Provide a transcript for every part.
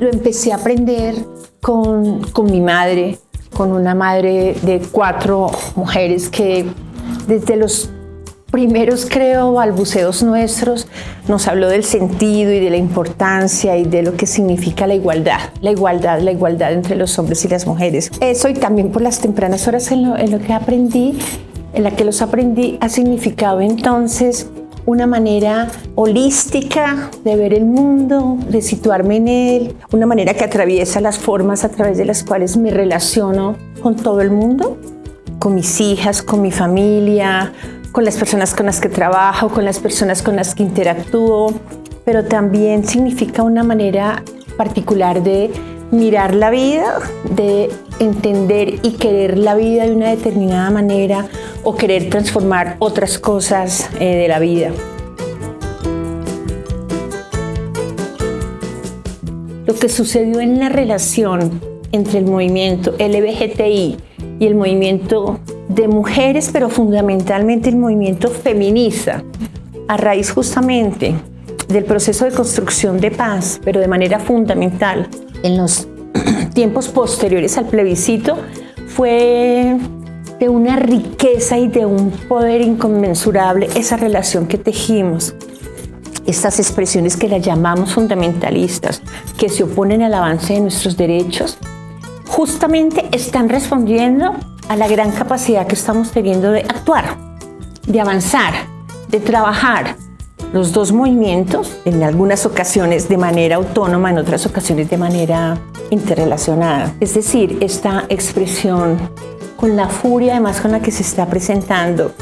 lo empecé a aprender con, con mi madre, con una madre de cuatro mujeres que desde los primeros, creo, balbuceos nuestros, nos habló del sentido y de la importancia y de lo que significa la igualdad, la igualdad, la igualdad entre los hombres y las mujeres. Eso y también por las tempranas horas en lo, en lo que aprendí, en la que los aprendí, ha significado entonces una manera holística de ver el mundo, de situarme en él, una manera que atraviesa las formas a través de las cuales me relaciono con todo el mundo, con mis hijas, con mi familia, con las personas con las que trabajo, con las personas con las que interactúo, pero también significa una manera particular de mirar la vida, de entender y querer la vida de una determinada manera o querer transformar otras cosas eh, de la vida. Lo que sucedió en la relación entre el movimiento LBGTI y el movimiento de mujeres, pero fundamentalmente el movimiento feminista, a raíz justamente del proceso de construcción de paz, pero de manera fundamental en los tiempos posteriores al plebiscito, fue de una riqueza y de un poder inconmensurable esa relación que tejimos. Estas expresiones que las llamamos fundamentalistas, que se oponen al avance de nuestros derechos, justamente están respondiendo a la gran capacidad que estamos teniendo de actuar, de avanzar, de trabajar. Los dos movimientos, en algunas ocasiones de manera autónoma, en otras ocasiones de manera interrelacionada. Es decir, esta expresión con la furia además con la que se está presentando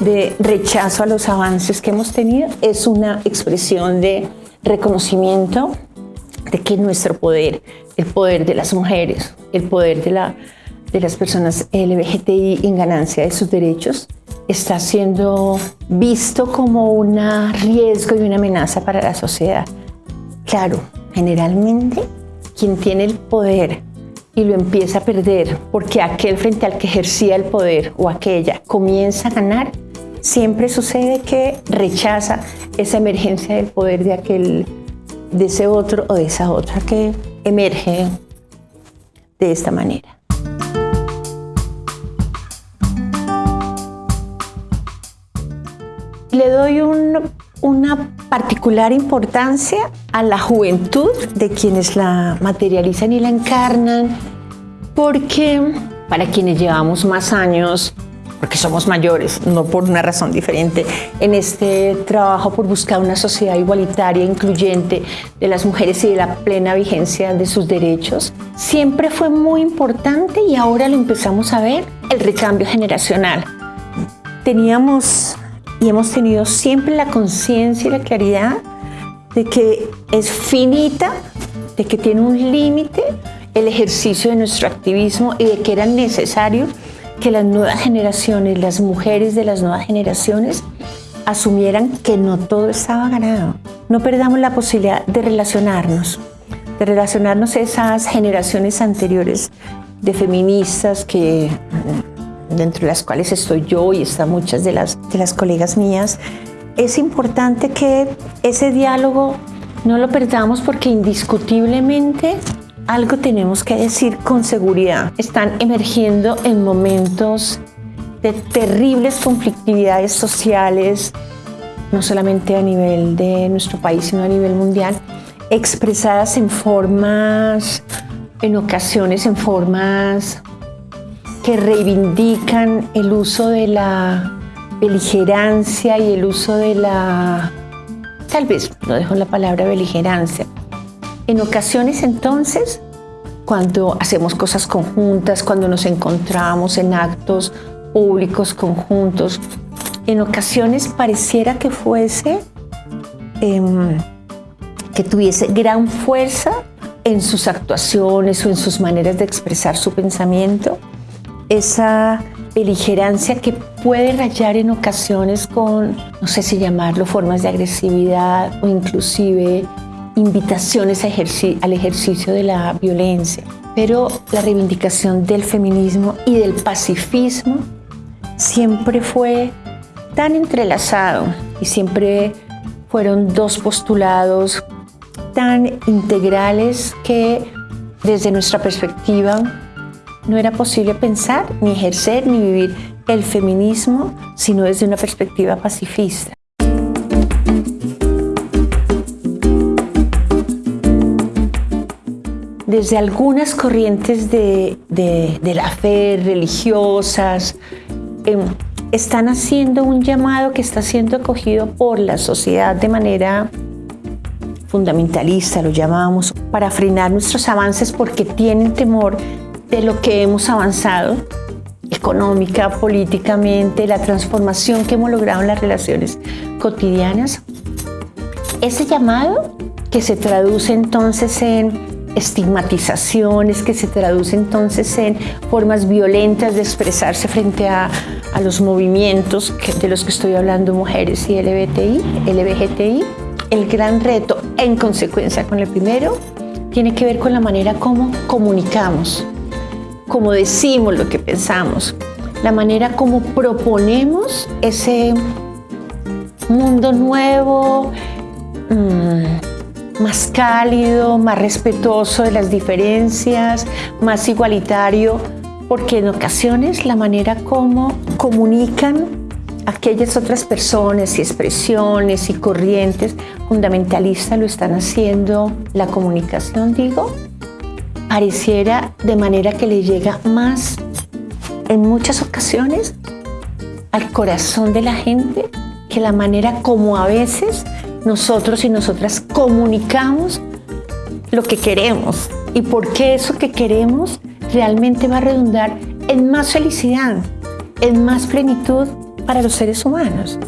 de rechazo a los avances que hemos tenido, es una expresión de reconocimiento de que nuestro poder, el poder de las mujeres, el poder de la de las personas LGBTI en ganancia de sus derechos está siendo visto como un riesgo y una amenaza para la sociedad. Claro, generalmente quien tiene el poder y lo empieza a perder porque aquel frente al que ejercía el poder o aquella comienza a ganar, siempre sucede que rechaza esa emergencia del poder de aquel, de ese otro o de esa otra que emerge de esta manera. Le doy una particular importancia a la juventud de quienes la materializan y la encarnan, porque para quienes llevamos más años, porque somos mayores, no por una razón diferente, en este trabajo por buscar una sociedad igualitaria, incluyente de las mujeres y de la plena vigencia de sus derechos, siempre fue muy importante y ahora lo empezamos a ver, el recambio generacional. Teníamos y hemos tenido siempre la conciencia y la claridad de que es finita, de que tiene un límite el ejercicio de nuestro activismo y de que era necesario que las nuevas generaciones, las mujeres de las nuevas generaciones, asumieran que no todo estaba ganado. No perdamos la posibilidad de relacionarnos, de relacionarnos a esas generaciones anteriores de feministas que dentro de las cuales estoy yo y están muchas de las, de las colegas mías, es importante que ese diálogo no lo perdamos porque indiscutiblemente algo tenemos que decir con seguridad. Están emergiendo en momentos de terribles conflictividades sociales, no solamente a nivel de nuestro país, sino a nivel mundial, expresadas en formas, en ocasiones en formas que reivindican el uso de la beligerancia y el uso de la... Tal vez no dejo la palabra beligerancia. En ocasiones entonces, cuando hacemos cosas conjuntas, cuando nos encontramos en actos públicos conjuntos, en ocasiones pareciera que fuese, em, que tuviese gran fuerza en sus actuaciones o en sus maneras de expresar su pensamiento, esa beligerancia que puede rayar en ocasiones con, no sé si llamarlo, formas de agresividad o inclusive invitaciones al ejercicio de la violencia. Pero la reivindicación del feminismo y del pacifismo siempre fue tan entrelazado y siempre fueron dos postulados tan integrales que desde nuestra perspectiva no era posible pensar, ni ejercer, ni vivir el feminismo, sino desde una perspectiva pacifista. Desde algunas corrientes de, la fe religiosas, em, están haciendo un llamado que está siendo acogido por la sociedad de manera fundamentalista, lo llamamos, para frenar nuestros avances porque tienen temor de lo que hemos avanzado económica, políticamente, la transformación que hemos logrado en las relaciones cotidianas. Ese llamado que se traduce entonces en estigmatizaciones, que se traduce entonces en formas violentas de expresarse frente a, los movimientos de los que estoy hablando, mujeres y LBTI, LBGTI. El gran reto, en consecuencia con el primero, tiene que ver con la manera como comunicamos, como decimos lo que pensamos, la manera como proponemos ese mundo nuevo, mm, más cálido, más respetuoso de las diferencias, más igualitario, porque en ocasiones la manera como comunican aquellas otras personas y expresiones y corrientes fundamentalistas lo están haciendo la comunicación, digo, pareciera de manera que le llega más en muchas ocasiones al corazón de la gente que la manera como a veces nosotros y nosotras comunicamos lo que queremos y por qué eso que queremos realmente va a redundar en más felicidad, en más plenitud para los seres humanos.